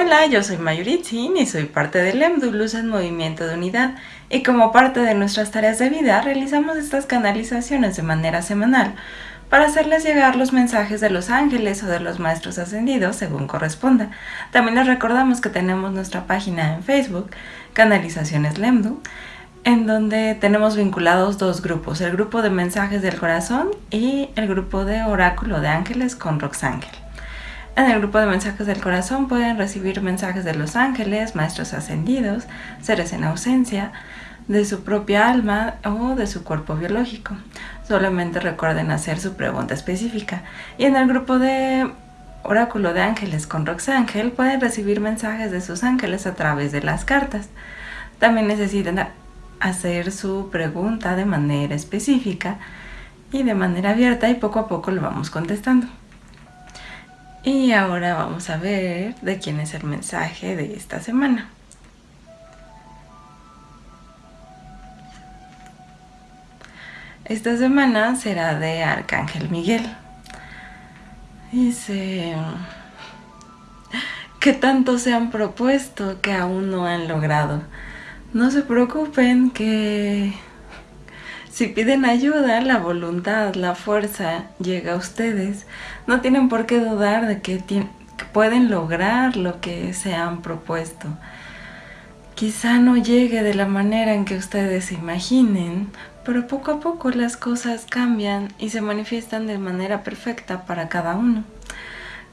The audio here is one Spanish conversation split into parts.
Hola, yo soy Mayuritzin y soy parte del EMDU Luz en Movimiento de Unidad y como parte de nuestras tareas de vida realizamos estas canalizaciones de manera semanal para hacerles llegar los mensajes de los ángeles o de los maestros ascendidos según corresponda. También les recordamos que tenemos nuestra página en Facebook, Canalizaciones Lemdu, en donde tenemos vinculados dos grupos, el grupo de mensajes del corazón y el grupo de oráculo de ángeles con Roxángel. En el grupo de mensajes del corazón pueden recibir mensajes de los ángeles, maestros ascendidos, seres en ausencia, de su propia alma o de su cuerpo biológico. Solamente recuerden hacer su pregunta específica. Y en el grupo de oráculo de ángeles con Roxángel pueden recibir mensajes de sus ángeles a través de las cartas. También necesitan hacer su pregunta de manera específica y de manera abierta y poco a poco lo vamos contestando. Y ahora vamos a ver de quién es el mensaje de esta semana. Esta semana será de Arcángel Miguel. Dice que tanto se han propuesto que aún no han logrado. No se preocupen que si piden ayuda, la voluntad, la fuerza llega a ustedes. No tienen por qué dudar de que, pueden lograr lo que se han propuesto. Quizá no llegue de la manera en que ustedes se imaginen, pero poco a poco las cosas cambian y se manifiestan de manera perfecta para cada uno.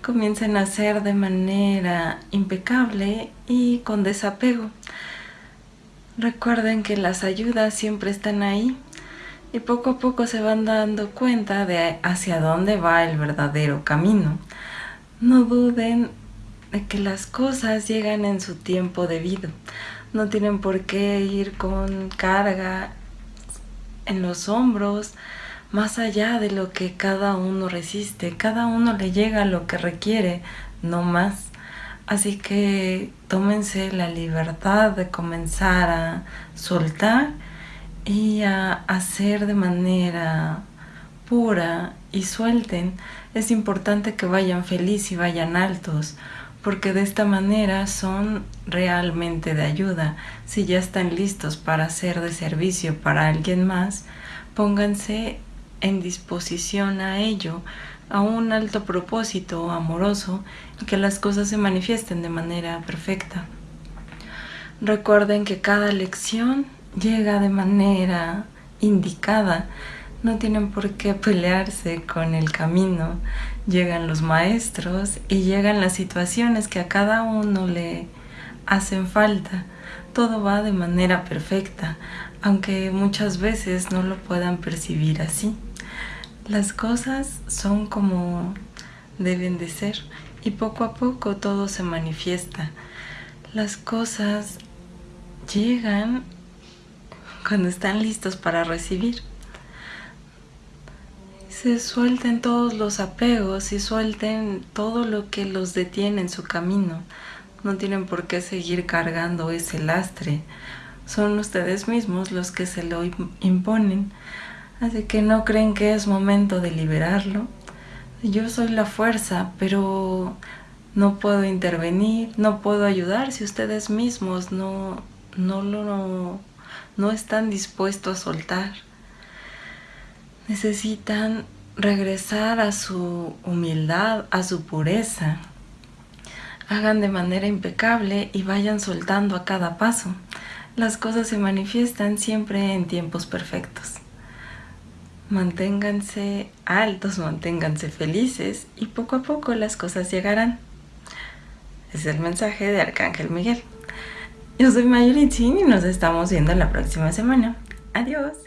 Comiencen a hacer de manera impecable y con desapego. Recuerden que las ayudas siempre están ahí y poco a poco se van dando cuenta de hacia dónde va el verdadero camino. No duden de que las cosas llegan en su tiempo debido. No tienen por qué ir con carga en los hombros, más allá de lo que cada uno resiste. Cada uno le llega lo que requiere, no más. Así que tómense la libertad de comenzar a soltar y a hacer de manera pura y suelten, es importante que vayan feliz y vayan altos, porque de esta manera son realmente de ayuda. Si ya están listos para ser de servicio para alguien más, pónganse en disposición a ello, a un alto propósito amoroso y que las cosas se manifiesten de manera perfecta. Recuerden que cada lección llega de manera indicada. No tienen por qué pelearse con el camino. Llegan los maestros y llegan las situaciones que a cada uno le hacen falta. Todo va de manera perfecta, aunque muchas veces no lo puedan percibir así. Las cosas son como deben de ser y poco a poco todo se manifiesta. Las cosas llegan cuando están listos para recibir. Se suelten todos los apegos y suelten todo lo que los detiene en su camino. No tienen por qué seguir cargando ese lastre. Son ustedes mismos los que se lo imponen. Así que no creen que es momento de liberarlo. Yo soy la fuerza, pero no puedo intervenir, no puedo ayudar si ustedes mismos no, no lo están dispuestos a soltar. Necesitan regresar a su humildad, a su pureza. Hagan de manera impecable y vayan soltando a cada paso. Las cosas se manifiestan siempre en tiempos perfectos. Manténganse altos, manténganse felices y poco a poco las cosas llegarán. Es el mensaje de Arcángel Miguel. Yo soy Mayuri Chin y nos estamos viendo la próxima semana. Adiós.